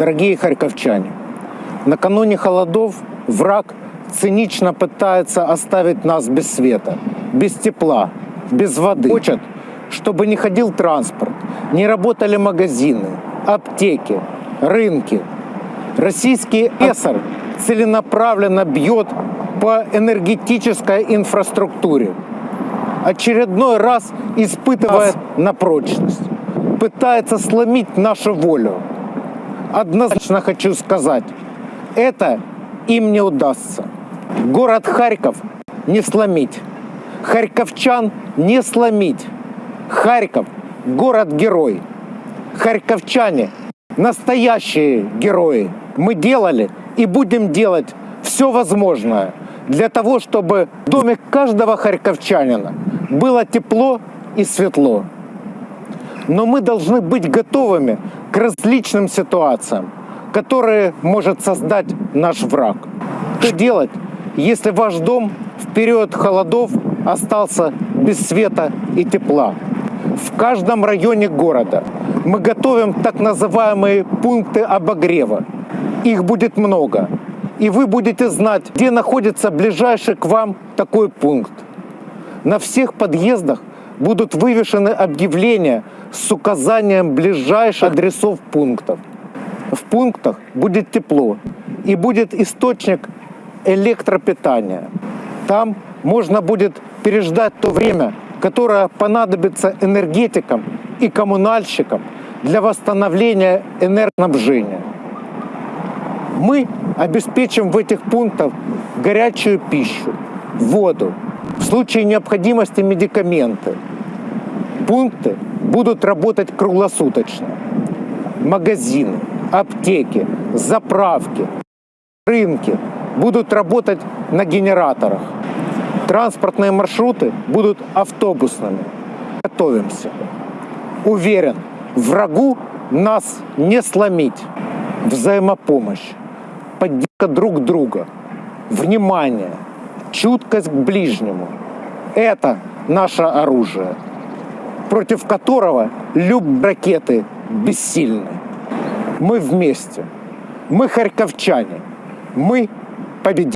Дорогие харьковчане, накануне холодов враг цинично пытается оставить нас без света, без тепла, без воды. Хочет, чтобы не ходил транспорт, не работали магазины, аптеки, рынки. Российский эсер целенаправленно бьет по энергетической инфраструктуре. Очередной раз испытывает на прочность. Пытается сломить нашу волю. Однозначно хочу сказать, это им не удастся. Город Харьков не сломить. Харьковчан не сломить. Харьков – город-герой. Харьковчане – настоящие герои. Мы делали и будем делать все возможное для того, чтобы в доме каждого харьковчанина было тепло и светло. Но мы должны быть готовыми к различным ситуациям, которые может создать наш враг. Что делать, если ваш дом в период холодов остался без света и тепла? В каждом районе города мы готовим так называемые пункты обогрева. Их будет много. И вы будете знать, где находится ближайший к вам такой пункт. На всех подъездах будут вывешены объявления с указанием ближайших адресов пунктов. В пунктах будет тепло и будет источник электропитания. Там можно будет переждать то время, которое понадобится энергетикам и коммунальщикам для восстановления энергоснабжения. Мы обеспечим в этих пунктах горячую пищу, воду, в случае необходимости медикаменты. Пункты будут работать круглосуточно. Магазины, аптеки, заправки, рынки будут работать на генераторах. Транспортные маршруты будут автобусными. Готовимся. Уверен, врагу нас не сломить. Взаимопомощь, поддержка друг друга, внимание, чуткость к ближнему – это наше оружие, против которого любые ракеты бессильны. Мы вместе, мы харьковчане, мы победим.